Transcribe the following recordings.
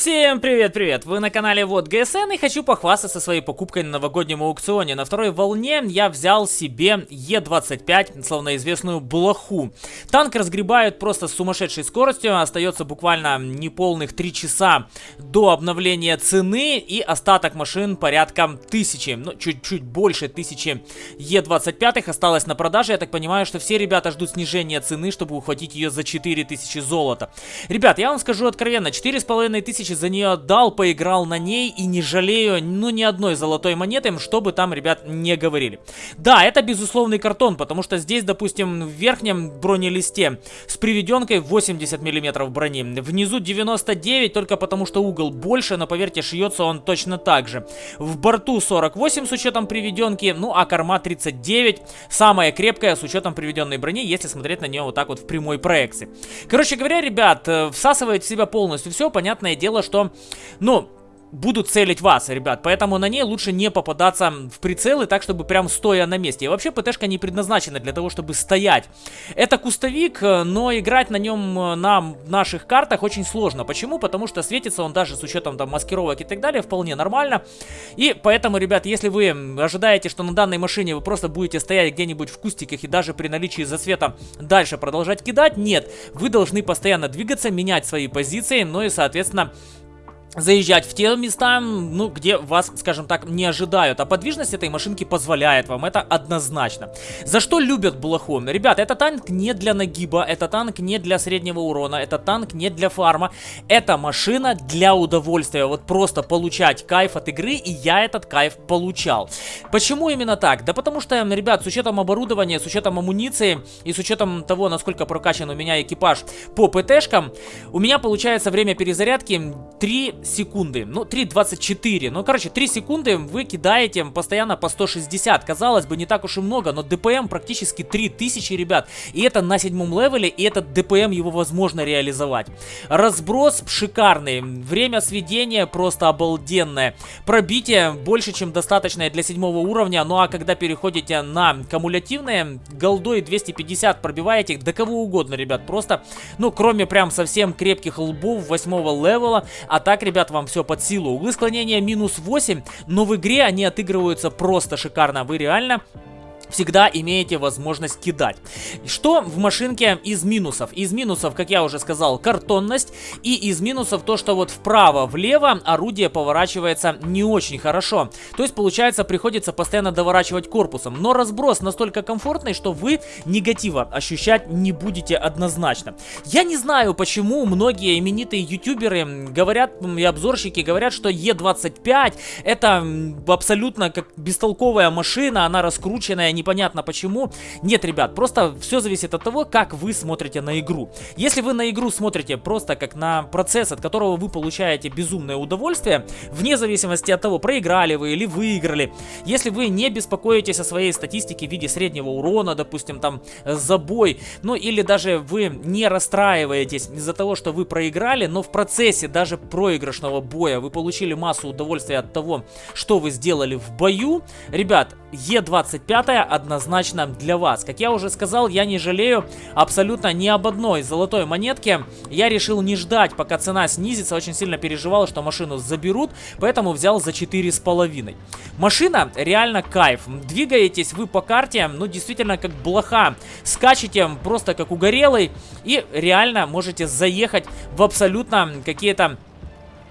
Всем привет-привет! Вы на канале Вот ГСН и хочу похвастаться своей покупкой на новогоднем аукционе. На второй волне я взял себе Е25, словно известную блоху. Танк разгребают просто с сумасшедшей скоростью, остается буквально неполных 3 часа до обновления цены и остаток машин порядка тысячи, ну чуть-чуть больше тысячи Е25 осталось на продаже. Я так понимаю, что все ребята ждут снижения цены, чтобы ухватить ее за 4000 золота. Ребят, я вам скажу откровенно, 4500 тысячи за нее отдал, поиграл на ней и не жалею, ну, ни одной золотой монеты, чтобы там, ребят, не говорили. Да, это безусловный картон, потому что здесь, допустим, в верхнем бронелисте с приведенкой 80 миллиметров брони, внизу 99, только потому что угол больше, но поверьте, шьется он точно так же. В борту 48 с учетом приведенки, ну, а корма 39, самая крепкая с учетом приведенной брони, если смотреть на нее вот так вот в прямой проекции. Короче говоря, ребят, э, всасывает в себя полностью все, понятное дело, дело, что, ну, будут целить вас, ребят. Поэтому на ней лучше не попадаться в прицелы так, чтобы прям стоя на месте. И вообще ПТшка не предназначена для того, чтобы стоять. Это кустовик, э, но играть на нем э, на наших картах очень сложно. Почему? Потому что светится он даже с учетом там маскировок и так далее вполне нормально. И поэтому, ребят, если вы ожидаете, что на данной машине вы просто будете стоять где-нибудь в кустиках и даже при наличии засвета дальше продолжать кидать, нет. Вы должны постоянно двигаться, менять свои позиции, ну и, соответственно, заезжать в те места, ну, где вас, скажем так, не ожидают. А подвижность этой машинки позволяет вам, это однозначно. За что любят Блоху? Ребят, это танк не для нагиба, это танк не для среднего урона, это танк не для фарма. Это машина для удовольствия, вот просто получать кайф от игры, и я этот кайф получал. Почему именно так? Да потому что, ребят, с учетом оборудования, с учетом амуниции и с учетом того, насколько прокачан у меня экипаж по ПТшкам, у меня получается время перезарядки 3 секунды. Ну, 3.24. Ну, короче, 3 секунды вы кидаете постоянно по 160. Казалось бы, не так уж и много, но ДПМ практически 3000, ребят. И это на седьмом левеле, и этот ДПМ его возможно реализовать. Разброс шикарный. Время сведения просто обалденное. Пробитие больше, чем достаточное для седьмого уровня. Ну, а когда переходите на кумулятивные, голдой 250 пробиваете до кого угодно, ребят. Просто, ну, кроме прям совсем крепких лбов восьмого левела. А так, ребят, ребят, вам все под силу. Углы склонения минус 8, но в игре они отыгрываются просто шикарно. Вы реально всегда имеете возможность кидать. Что в машинке из минусов? Из минусов, как я уже сказал, картонность. И из минусов то, что вот вправо-влево орудие поворачивается не очень хорошо. То есть, получается, приходится постоянно доворачивать корпусом. Но разброс настолько комфортный, что вы негатива ощущать не будете однозначно. Я не знаю, почему многие именитые ютуберы говорят, и обзорщики говорят, что Е25 это абсолютно как бестолковая машина, она раскрученная, непонятно почему. Нет, ребят, просто все зависит от того, как вы смотрите на игру. Если вы на игру смотрите просто как на процесс, от которого вы получаете безумное удовольствие, вне зависимости от того, проиграли вы или выиграли, если вы не беспокоитесь о своей статистике в виде среднего урона, допустим, там, забой, ну или даже вы не расстраиваетесь из-за того, что вы проиграли, но в процессе даже проигрышного боя вы получили массу удовольствия от того, что вы сделали в бою, ребят, Е25 однозначно для вас. Как я уже сказал, я не жалею абсолютно ни об одной золотой монетке. Я решил не ждать, пока цена снизится. Очень сильно переживал, что машину заберут, поэтому взял за 4,5. Машина реально кайф. Двигаетесь вы по карте, ну действительно как блоха. Скачете просто как угорелый и реально можете заехать в абсолютно какие-то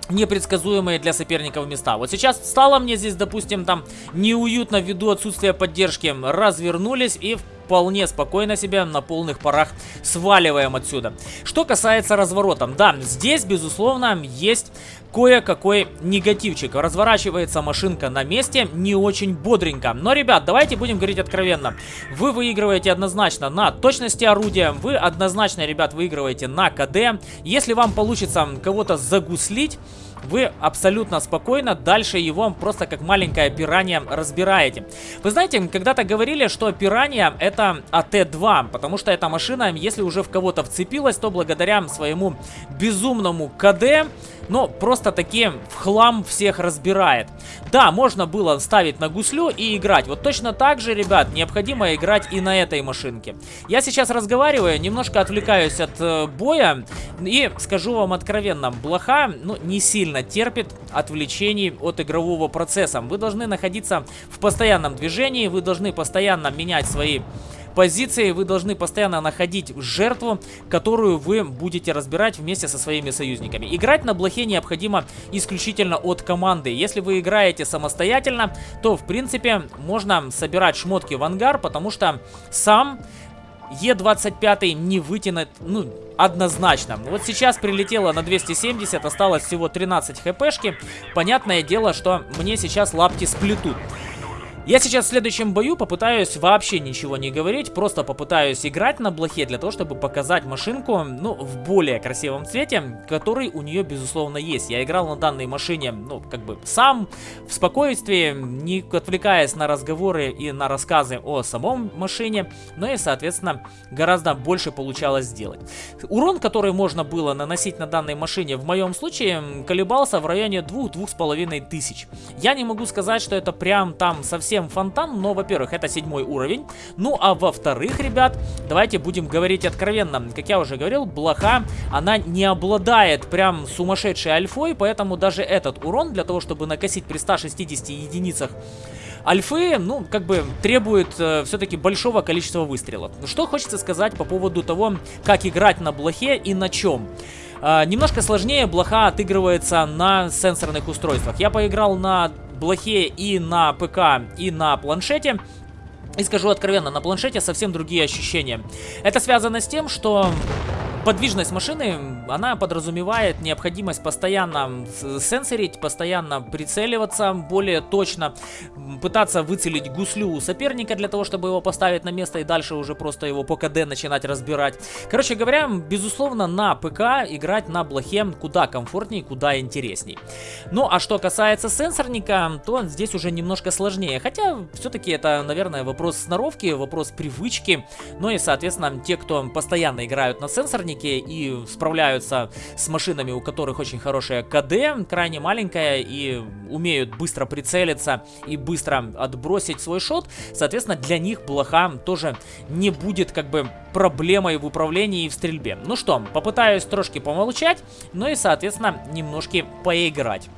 непредсказуемые для соперников места. Вот сейчас стало мне здесь, допустим, там неуютно ввиду отсутствия поддержки. Развернулись и вполне спокойно себя на полных парах сваливаем отсюда. Что касается разворота, да, здесь, безусловно, есть кое-какой негативчик. Разворачивается машинка на месте не очень бодренько. Но, ребят, давайте будем говорить откровенно. Вы выигрываете однозначно на точности орудия, вы однозначно, ребят, выигрываете на КД. Если вам получится кого-то загуслить, вы абсолютно спокойно дальше его просто как маленькое пиранья разбираете. Вы знаете, когда-то говорили, что пиранья это АТ-2, потому что эта машина, если уже в кого-то вцепилась, то благодаря своему безумному КД, ну, просто просто-таки в хлам всех разбирает. Да, можно было ставить на гуслю и играть. Вот точно так же, ребят, необходимо играть и на этой машинке. Я сейчас разговариваю, немножко отвлекаюсь от э, боя. И скажу вам откровенно, блоха ну, не сильно терпит отвлечений от игрового процесса. Вы должны находиться в постоянном движении, вы должны постоянно менять свои позиции вы должны постоянно находить жертву, которую вы будете разбирать вместе со своими союзниками. Играть на блохе необходимо исключительно от команды. Если вы играете самостоятельно, то в принципе можно собирать шмотки в ангар, потому что сам Е25 не вытянет, ну, однозначно. Вот сейчас прилетело на 270, осталось всего 13 хпшки. Понятное дело, что мне сейчас лапти сплетут. Я сейчас в следующем бою попытаюсь вообще ничего не говорить, просто попытаюсь играть на блохе для того, чтобы показать машинку, ну, в более красивом цвете, который у нее, безусловно, есть. Я играл на данной машине, ну, как бы сам, в спокойствии, не отвлекаясь на разговоры и на рассказы о самом машине, но и, соответственно, гораздо больше получалось сделать. Урон, который можно было наносить на данной машине, в моем случае, колебался в районе 2-2,5 тысяч. Я не могу сказать, что это прям там совсем совсем фонтан, но, во-первых, это седьмой уровень. Ну, а во-вторых, ребят, давайте будем говорить откровенно. Как я уже говорил, блоха, она не обладает прям сумасшедшей альфой, поэтому даже этот урон для того, чтобы накосить при 160 единицах Альфы, ну, как бы требует э, все-таки большого количества выстрелов. Что хочется сказать по поводу того, как играть на блохе и на чем. Э, немножко сложнее блоха отыгрывается на сенсорных устройствах. Я поиграл на блохе и на ПК, и на планшете. И скажу откровенно, на планшете совсем другие ощущения. Это связано с тем, что подвижность машины, она подразумевает необходимость постоянно сенсорить, постоянно прицеливаться более точно, пытаться выцелить гуслю у соперника для того, чтобы его поставить на место и дальше уже просто его по КД начинать разбирать. Короче говоря, безусловно, на ПК играть на блохе куда комфортнее, куда интересней. Ну, а что касается сенсорника, то здесь уже немножко сложнее. Хотя, все-таки это, наверное, вопрос сноровки, вопрос привычки. Ну и, соответственно, те, кто постоянно играют на сенсорнике, и справляются с машинами, у которых очень хорошая КД, крайне маленькая, и умеют быстро прицелиться и быстро отбросить свой шот, соответственно, для них блоха тоже не будет как бы проблемой в управлении и в стрельбе. Ну что, попытаюсь трошки помолчать, ну и, соответственно, немножки поиграть.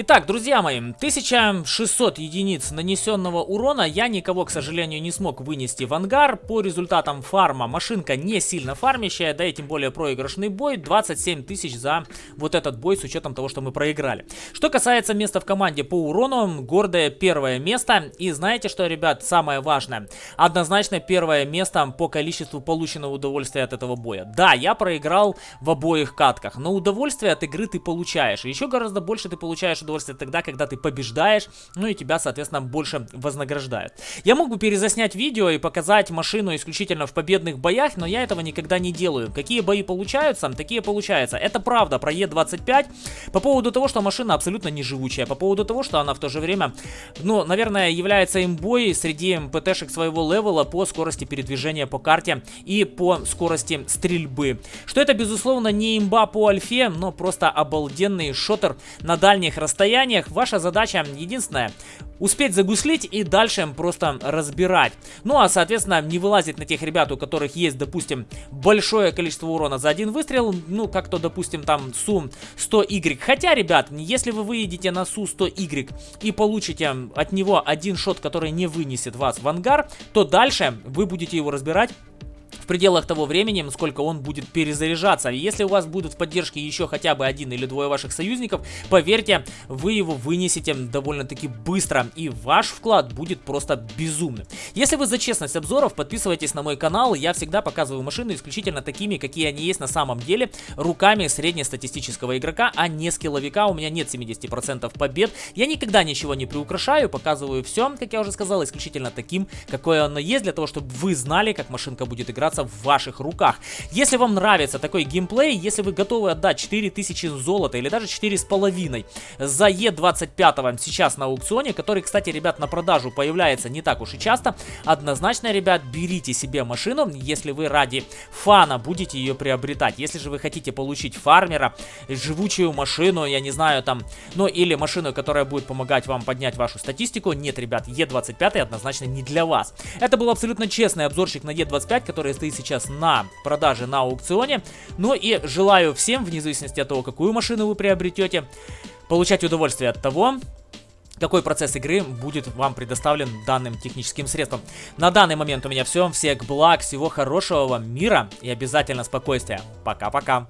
Итак, друзья мои, 1600 единиц нанесенного урона я никого, к сожалению, не смог вынести в ангар. По результатам фарма машинка не сильно фармящая, да и тем более проигрышный бой. 27 тысяч за вот этот бой с учетом того, что мы проиграли. Что касается места в команде по урону, гордое первое место. И знаете что, ребят, самое важное? Однозначно первое место по количеству полученного удовольствия от этого боя. Да, я проиграл в обоих катках, но удовольствие от игры ты получаешь. Еще гораздо больше ты получаешь удовольствие тогда, когда ты побеждаешь, ну и тебя, соответственно, больше вознаграждают. Я мог бы перезаснять видео и показать машину исключительно в победных боях, но я этого никогда не делаю. Какие бои получаются, такие получаются. Это правда про Е25. По поводу того, что машина абсолютно не живучая, по поводу того, что она в то же время, ну, наверное, является имбой среди ПТшек своего левела по скорости передвижения по карте и по скорости стрельбы. Что это, безусловно, не имба по альфе, но просто обалденный шотер на дальних расстояниях состояниях. Ваша задача единственная успеть загуслить и дальше просто разбирать. Ну а, соответственно, не вылазить на тех ребят, у которых есть, допустим, большое количество урона за один выстрел, ну, как то, допустим, там, Су 100Y. Хотя, ребят, если вы выедете на Су 100Y и получите от него один шот, который не вынесет вас в ангар, то дальше вы будете его разбирать пределах того времени, сколько он будет перезаряжаться. Если у вас будут в поддержке еще хотя бы один или двое ваших союзников, поверьте, вы его вынесете довольно-таки быстро, и ваш вклад будет просто безумным. Если вы за честность обзоров, подписывайтесь на мой канал, я всегда показываю машины исключительно такими, какие они есть на самом деле, руками среднестатистического игрока, а не скилловика, у меня нет 70% побед, я никогда ничего не приукрашаю, показываю все, как я уже сказал, исключительно таким, какое оно есть, для того, чтобы вы знали, как машинка будет играться находится в ваших руках. Если вам нравится такой геймплей, если вы готовы отдать 4000 золота или даже 4,5 за Е25 сейчас на аукционе, который, кстати, ребят, на продажу появляется не так уж и часто, однозначно, ребят, берите себе машину, если вы ради фана будете ее приобретать. Если же вы хотите получить фармера, живучую машину, я не знаю, там, ну или машину, которая будет помогать вам поднять вашу статистику, нет, ребят, Е25 однозначно не для вас. Это был абсолютно честный обзорчик на Е25, который стоит сейчас на продаже на аукционе. Ну и желаю всем, вне зависимости от того, какую машину вы приобретете, получать удовольствие от того, какой процесс игры будет вам предоставлен данным техническим средством. На данный момент у меня все. Всех благ, всего хорошего вам мира и обязательно спокойствия. Пока-пока.